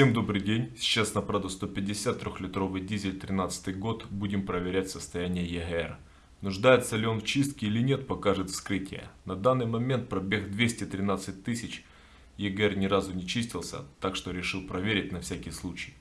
Всем добрый день. Сейчас на Прадо 150 трехлитровый дизель 13 год. Будем проверять состояние ЕГР. Нуждается ли он в чистке или нет, покажет вскрытие. На данный момент пробег 213 тысяч. ЕГР ни разу не чистился, так что решил проверить на всякий случай.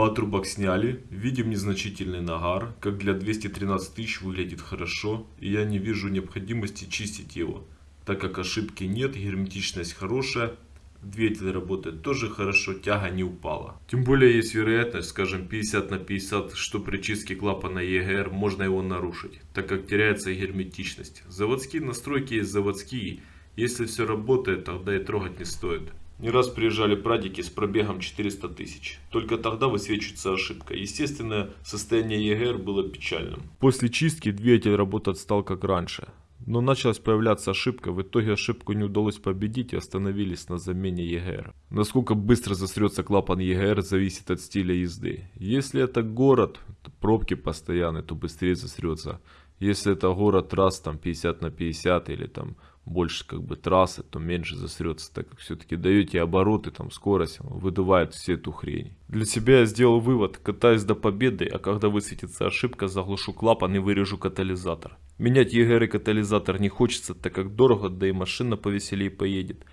Патрубок сняли, видим незначительный нагар, как для 213 тысяч выглядит хорошо, и я не вижу необходимости чистить его, так как ошибки нет, герметичность хорошая, двигатель работает тоже хорошо, тяга не упала. Тем более есть вероятность, скажем 50 на 50, что при чистке клапана EGR можно его нарушить, так как теряется герметичность. Заводские настройки есть заводские, если все работает, тогда и трогать не стоит. Не раз приезжали прадики с пробегом 400 тысяч. Только тогда высвечивается ошибка. Естественно, состояние ЕГР было печальным. После чистки двигатель работать стал как раньше. Но началась появляться ошибка, в итоге ошибку не удалось победить и остановились на замене ЕГР. Насколько быстро засрется клапан ЕГР зависит от стиля езды. Если это город, пробки постоянные, то быстрее засрется. Если это город раз там 50 на 50 или там больше как бы трассы, то меньше засрется, так как все-таки даете обороты, там скорость, выдувает всю эту хрень. Для себя я сделал вывод, катаюсь до победы, а когда высветится ошибка, заглушу клапан и вырежу катализатор. Менять ЕГР и катализатор не хочется, так как дорого, да и машина повеселее поедет.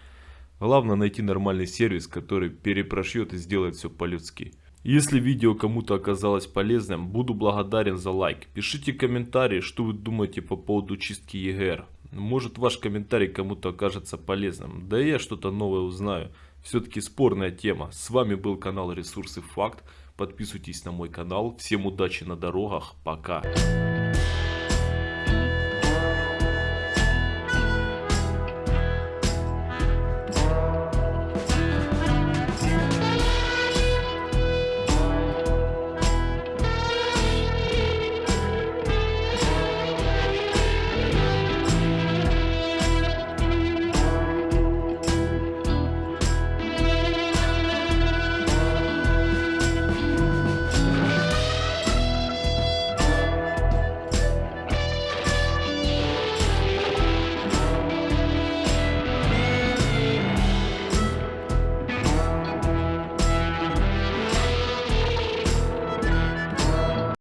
Главное найти нормальный сервис, который перепрошьет и сделает все по-людски. Если видео кому-то оказалось полезным, буду благодарен за лайк. Пишите комментарии, что вы думаете по поводу чистки ЕГР. Может ваш комментарий кому-то окажется полезным. Да и я что-то новое узнаю. Все-таки спорная тема. С вами был канал Ресурсы Факт. Подписывайтесь на мой канал. Всем удачи на дорогах. Пока.